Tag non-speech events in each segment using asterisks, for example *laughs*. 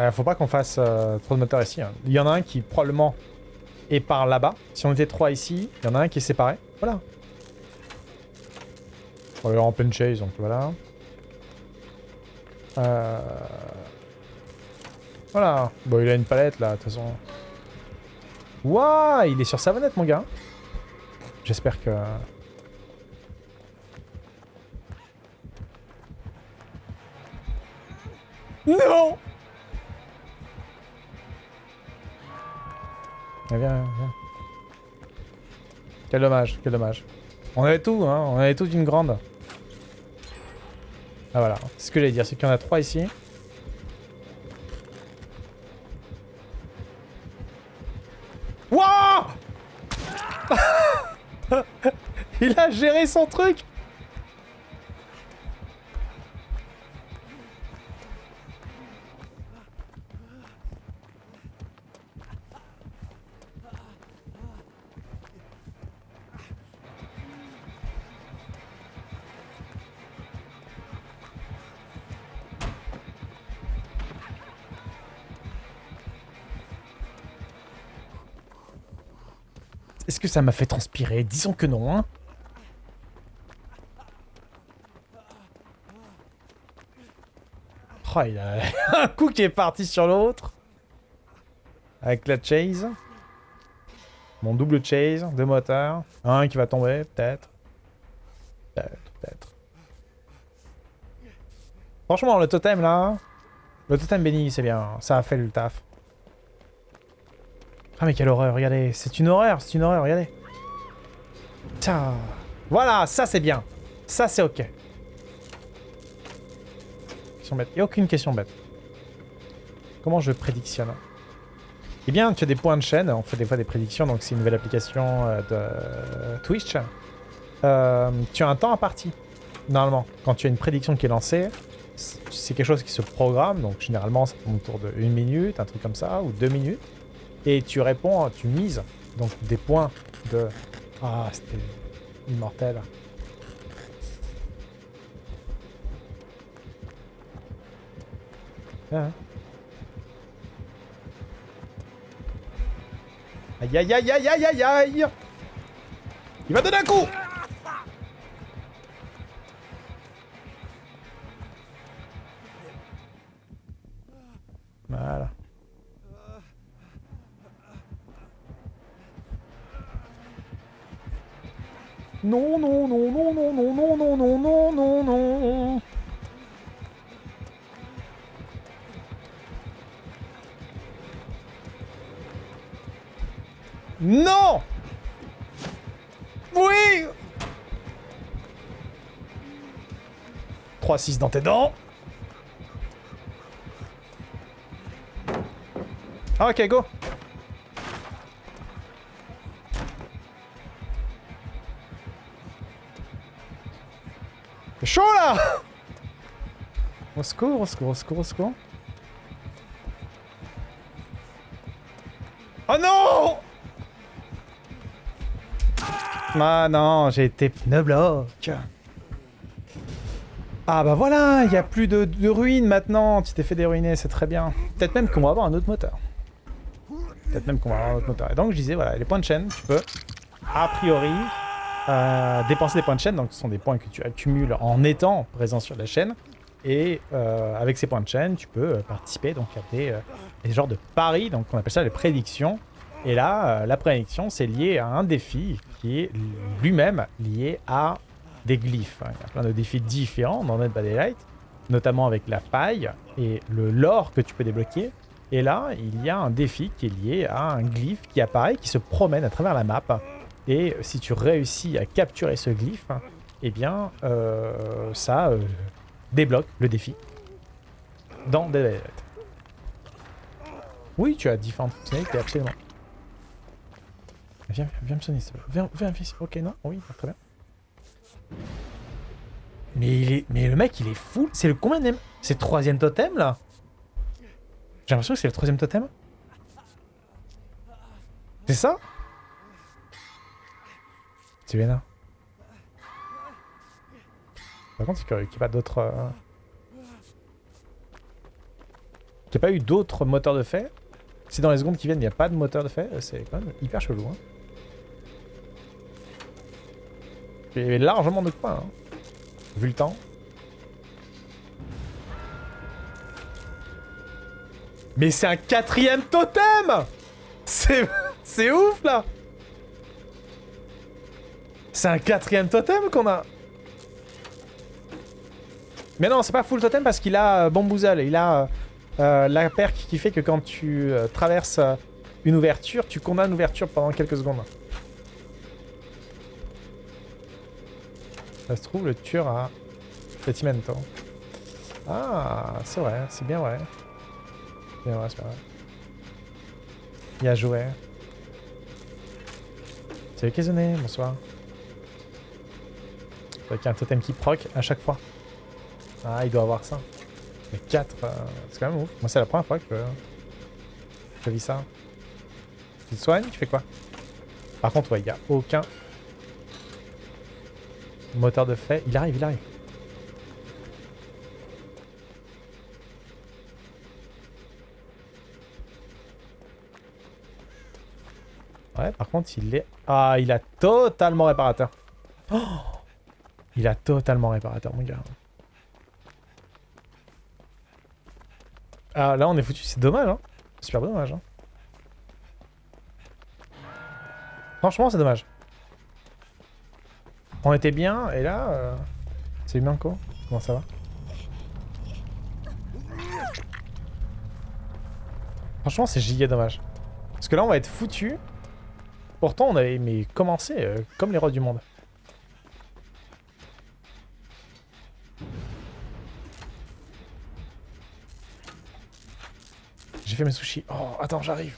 Euh, faut pas qu'on fasse euh, trop de moteurs ici. hein. Il y en a un qui probablement est par là-bas. Si on était trois ici, il y en a un qui est séparé. Voilà. On est en pleine chase, donc voilà. Euh... Voilà. Bon, il a une palette là, de toute façon. Waouh, il est sur savonnette, mon gars. J'espère que... Non Ah, Viens, viens. Quel dommage, quel dommage. On avait tout, hein, on avait tout d'une grande. Ah voilà, c'est ce que j'allais dire, c'est qu'il y en a trois ici. Wouah *laughs* Il a géré son truc Est-ce que ça m'a fait transpirer? Disons que non, hein. Oh, il a *laughs* un coup qui est parti sur l'autre. Avec la chase. Mon double chase, deux moteurs. Un qui va tomber, peut-être. Peut-être, peut-être. Franchement, le totem, là... Le totem béni, c'est bien. Ça a fait le taf. Ah mais quelle horreur, regardez. C'est une horreur, c'est une horreur, regardez. Tiens. Voilà, ça c'est bien. Ça c'est ok. Question bête. A aucune question bête. Comment je prédictionne? Eh bien, tu as des points de chaîne. On fait des fois des prédictions, donc c'est une nouvelle application euh, de Twitch. Euh, tu as un temps imparti, normalement. Quand tu as une prédiction qui est lancée, c'est quelque chose qui se programme. Donc généralement, ça tourne autour de une minute, un truc comme ça, ou deux minutes. Et tu réponds, tu mises donc des points de... Ah, c'était immortel. Ah. Aïe aïe aïe aïe aïe aïe aïe Il va donner un coup Non, non, non, non, non, non, non, non, non, non, non, non. Non Oui 3-6 dans tes dents. Ah, ok, go chaud là Au secours, au secours, au secours, au secours. Oh non Ah non, j'ai été pneu bloc. Ah bah voilà, il n'y a plus de, de ruines maintenant. Tu t'es fait déruiner, c'est très bien. Peut-être même qu'on va avoir un autre moteur. Peut-être même qu'on va avoir un autre moteur. Et donc je disais, voilà, les points de chaîne, tu peux, a priori, dépenser des points de chaîne, donc ce sont des points que tu accumules en étant présent sur la chaîne. Et euh, avec ces points de chaîne, tu peux euh, participer donc, à des, euh, des genres de paris, donc on appelle ça les prédictions. Et là, la prédiction, c'est lié à un défi qui est lui-même lié à des glyphes. Il y a plein de défis différents dans Dead by Daylight, notamment avec la faille et le lore que tu peux débloquer. Et là, il y a un défi qui est lié à un glyphe qui apparaît, qui se promène à travers la map. Et si tu réussis à capturer ce glyphe, eh bien, euh, ça euh, débloque le défi dans Daylight. Oui, tu as différentes fonctionnalités, absolument. Viens, viens me sonner. Viens, viens, viens. Ok, non Oui, très bien. Mais, il est... Mais le mec, il est fou. C'est le combien C'est le troisième totem, là? J'ai l'impression que c'est le troisième totem. C'est ça? Par contre, c'est curieux qu'il n'y ait pas d'autres... euh, Qu'il n'y ait pas eu d'autres moteurs de fait? Si dans les secondes qui viennent, il n'y a pas de moteur de fait, euh, c'est quand même hyper chelou. Hein. Il y avait largement de quoi, hein. vu le temps. Mais c'est un quatrième totem c'est ouf, là C'est un quatrième totem qu'on a Mais non, c'est pas full totem parce qu'il a euh. Il a euh, euh, la perk qui fait que quand tu euh, traverses une ouverture, tu condamnes l'ouverture pendant quelques secondes. Ça se trouve, le tueur a Pettimento. Ah, c'est vrai, c'est bien vrai. Bien vrai, c'est bien vrai. A joué. Salut Kazoné, bonsoir. Avec un totem qui proc à chaque fois. Ah, il doit avoir ça. Mais 4, c'est quand même ouf. Moi, c'est la première fois que je vis ça. Tu te soignes Tu fais quoi? Par contre, ouais, il n'y a aucun moteur de fait. Il arrive, il arrive. Ouais, par contre, il est... Ah, il a totalement réparateur. Oh il a totalement réparateur, mon gars. Ah, là, on est foutu. C'est dommage, hein. Super dommage, hein. Franchement, c'est dommage. On était bien, et là... Euh... C'est humain, quoi Comment ça va? Franchement, c'est giga dommage. Parce que là, on va être foutu. Pourtant, on avait mais commencé euh, comme les rois du monde. Mes sushis. Oh, attends, j'arrive.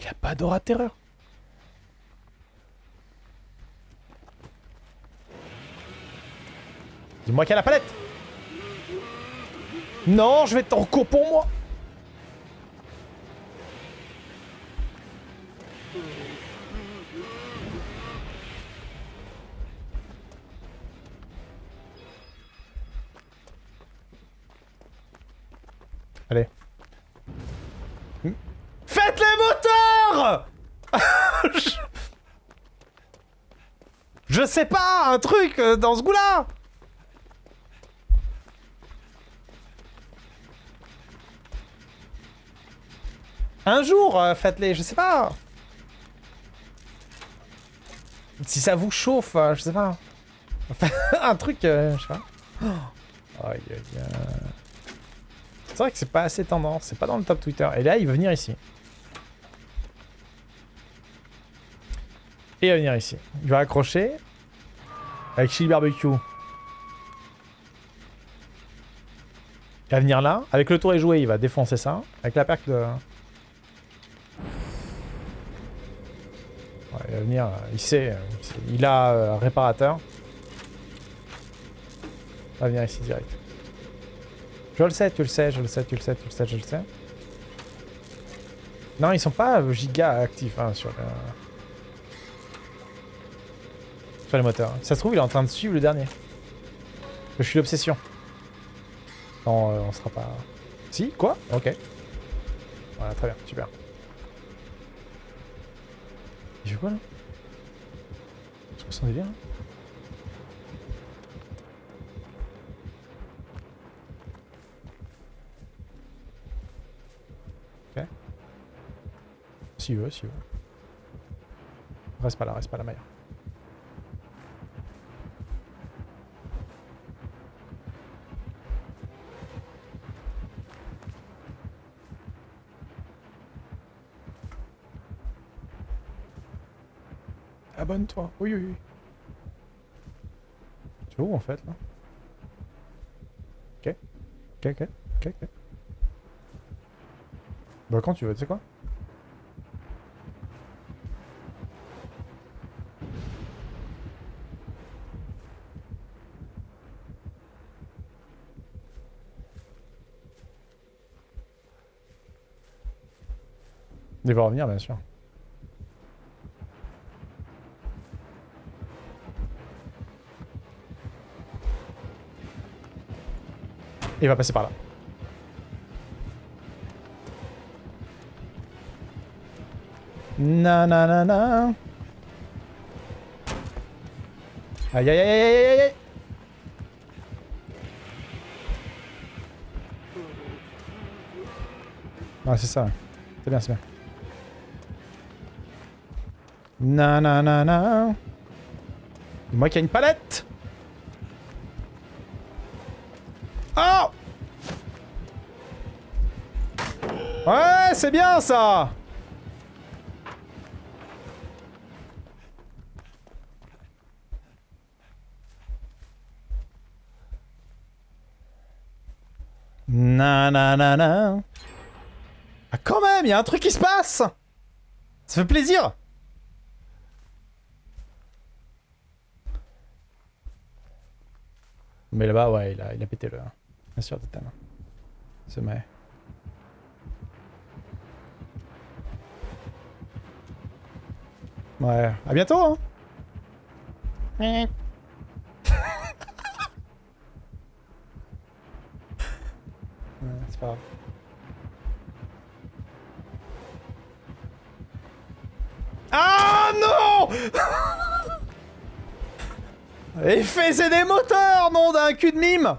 Il a pas d'aura de terreur. Dis-moi qu'il y a la palette Non, je vais t'en cours pour moi je sais pas, un truc euh, dans ce goût-là Un jour, euh, faites-les, je sais pas. Si ça vous chauffe, euh, je sais pas. *laughs* un truc, je sais pas. Oh. C'est vrai que c'est pas assez tendance, c'est pas dans le top Twitter. Et là, il va venir ici. Et il va venir ici. Il va accrocher. Avec Chili Barbecue. Il va venir là. Avec le tour et joué, il va défoncer ça. Avec la perque de... Il va venir, euh, il sait, euh, il, a euh, réparateur. Il va venir ici direct. Je le sais, tu le sais, je le sais, tu le sais, tu le sais, je le sais. Non, ils sont pas giga actifs hein, sur, le... sur les moteurs. Ça se trouve, il est en train de suivre le dernier. Je suis l'obsession. Non, euh, on sera pas... Si Quoi? Ok. Voilà, très bien, super. Il fait quoi là? C'est quoi son délire Ok. S'il veut, s'il veut. Reste pas là, reste pas là, Maya. Abonne-toi. Oui, oui, oui. Tu où en fait là? Ok. Ok, ok, ok, ok. Bah quand tu veux, tu sais quoi? Il va revenir bien sûr. Il va passer par là. Nanana. Aïe aïe aïe aïe aïe aïe Ah c'est ça. C'est bien, c'est bien. Nanana. Moi qui a une palette c'est bien ça Nanana. Ah quand même, il y a un truc qui se passe Ça fait plaisir Mais là-bas, ouais, il a, il a pété le... Bien sûr, total. Se met. Ouais, à bientôt hein. C'est pas grave. Ah non! *laughs* Et faisait des moteurs, nom d'un cul de mime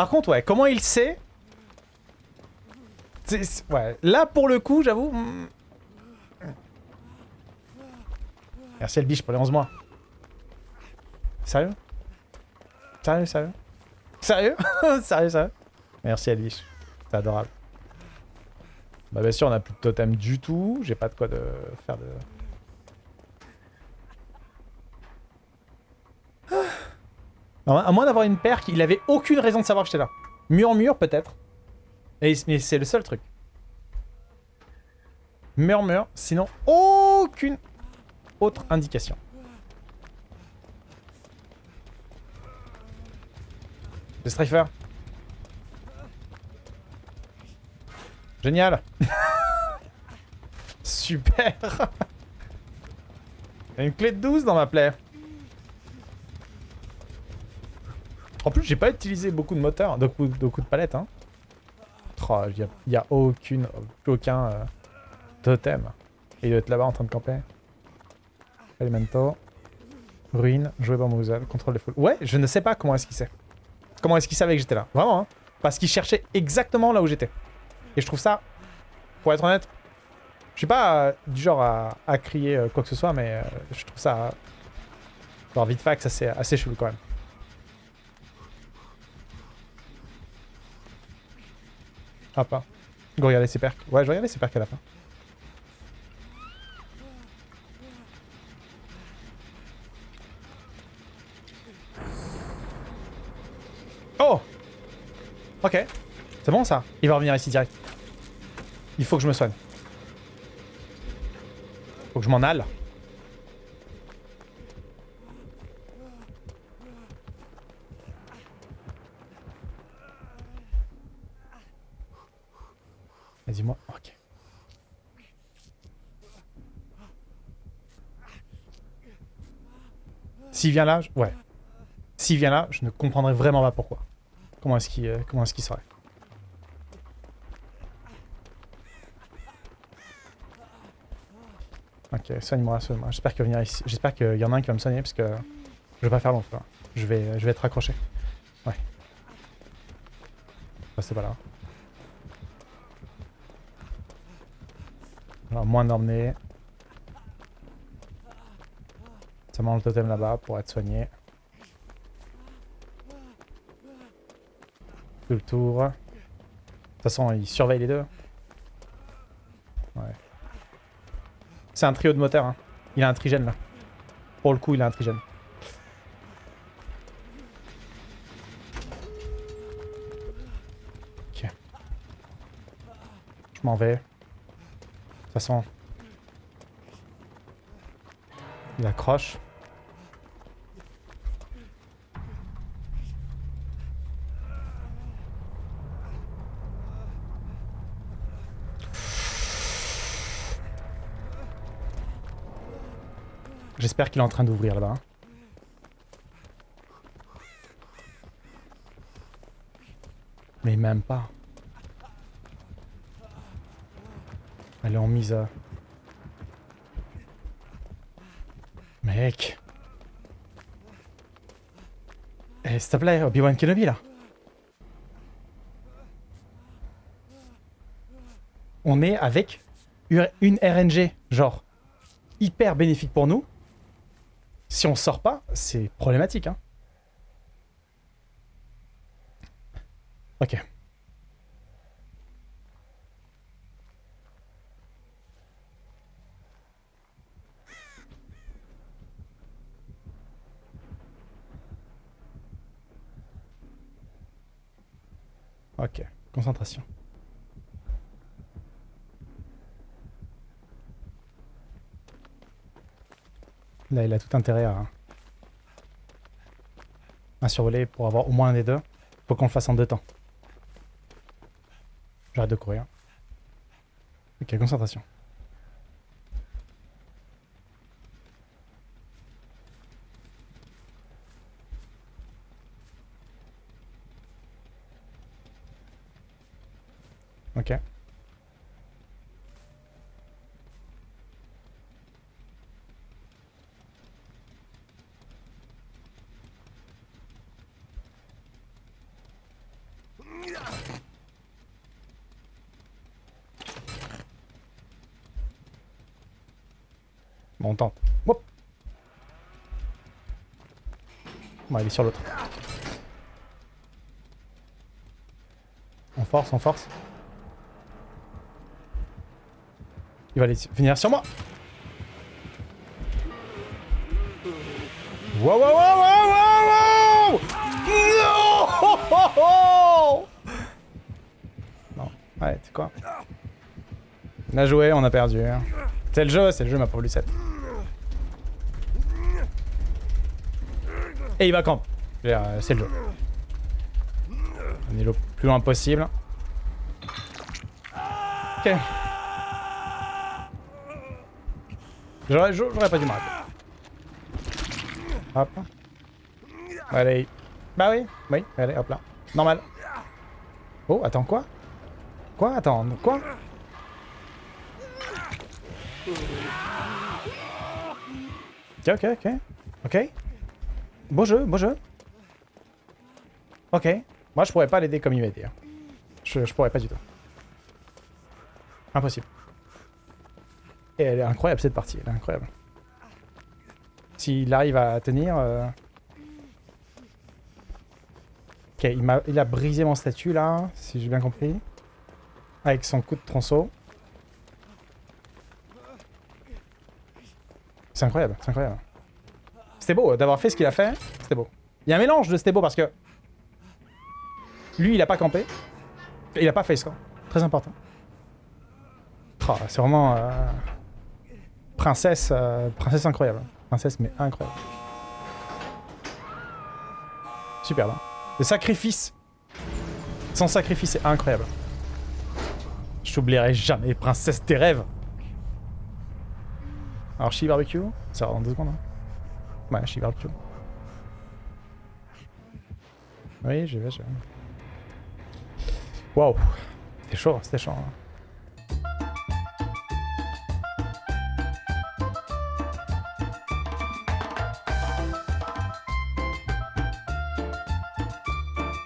Par contre, ouais, comment il sait Ouais, là pour le coup, j'avoue... Hmm. Merci Elbiche pour les 11 mois. Sérieux? Sérieux, sérieux? *laughs* Sérieux? Sérieux, sérieux? Merci Elvish. C'est adorable. Bah bien sûr, on a plus de totem du tout. J'ai pas de quoi de faire de... à moins d'avoir une paire, il avait aucune raison de savoir que j'étais là. Murmure peut-être. Mais c'est le seul truc. Murmure, sinon aucune autre indication. Le Strifer. Génial *laughs* Super *laughs* une clé de 12 dans ma plaie. J'ai pas utilisé beaucoup de moteurs, beaucoup, beaucoup de palettes. Hein. Oh, il n'y a, aucune, aucun euh, totem. il doit être là-bas en train de camper. Elemento. Ruine, jouer bamboozle, contrôle des foules. Ouais, je ne sais pas comment est-ce qu'il sait. Comment est-ce qu'il savait que j'étais là Vraiment, hein Parce qu'il cherchait exactement là où j'étais. Et je trouve ça, pour être honnête, je suis pas euh, du genre à, crier euh, quoi que ce soit, mais je trouve ça, genre vite fax, assez, assez chelou quand même. Ah pas. Go regarder ses perks. Ouais, je vais regarder ses perks à la fin. Oh Ok. C'est bon ça Il va revenir ici direct. Il faut que je me soigne. Faut que je m'en aille. Vas-y moi. Ok. S'il vient là, je... ouais. S'il vient là, je ne comprendrai vraiment pas pourquoi. Comment est-ce qu'il euh, est-ce serait Ok, soigne-moi, soigne-moi. J'espère qu'il ici. J'espère qu'il y en a un qui va me soigner parce que je vais pas faire long. Je vais, je vais être accroché. Ouais. c'est pas là. Alors, moins d'emmener. Ça mange le totem là-bas pour être soigné. le tour. De toute façon, il surveille les deux. Ouais. C'est un trio de moteurs. Hein. Il a un trigène là. Pour le coup, il a un trigène. Ok. Je m'en vais. Toute façon... Il accroche. J'espère qu'il est en train d'ouvrir là-bas. hein. Mais même pas. Elle est en mise à... Mec. Eh, s'il te plaît, Obi-Wan Kenobi, là. On est avec une RNG, genre, hyper bénéfique pour nous. Si on sort pas, c'est problématique, hein. Ok. Ok, concentration. Là, il a tout intérêt à, à survoler pour avoir au moins un des deux. Faut qu'on le fasse en deux temps. J'arrête de courir. Ok, concentration. Ok. Bon, on tente. Hop. Bon, il est sur l'autre. On force, on force. Il va aller venir sur moi. Wow, wow, wow, wow, wow, wow Non Non, ouais, c'est quoi On a joué, on a perdu. hein. C'est le jeu, c'est le jeu, ma pauvre Lucette. Et il va camp. C'est le jeu. On est le plus loin possible. Ok. J'aurais pas dû m'arrêter. Hop. Allez. Bah oui, oui, allez, hop là. Normal. Oh, attends, quoi? Quoi? Attends, quoi? Ok, ok, ok. Ok. Beau jeu, beau jeu. Ok. Moi, je pourrais pas l'aider comme il m'a aidé. Je, je pourrais pas du tout. Impossible. Et elle est incroyable cette partie, elle est incroyable. S'il arrive à tenir... euh, Ok, il, m'a- il a brisé mon statut là, si j'ai bien compris. Avec son coup de tronçon. C'est incroyable, c'est incroyable. C'était beau d'avoir fait ce qu'il a fait, c'était beau. Il y a un mélange de c'était beau parce que... Lui, il a pas campé. Il a pas face camp. Très important. Oh, c'est vraiment... euh, Princesse, euh, princesse incroyable. Princesse, mais incroyable. Superbe. hein. Le sacrifice. Son sacrifice est incroyable. Je t'oublierai jamais, princesse des rêves. Alors, Chi barbecue Ça va dans deux secondes. Hein. Ouais, Chi barbecue. Oui, j'y vais, j'y vais. Waouh. C'était chaud, c'était chaud. hein.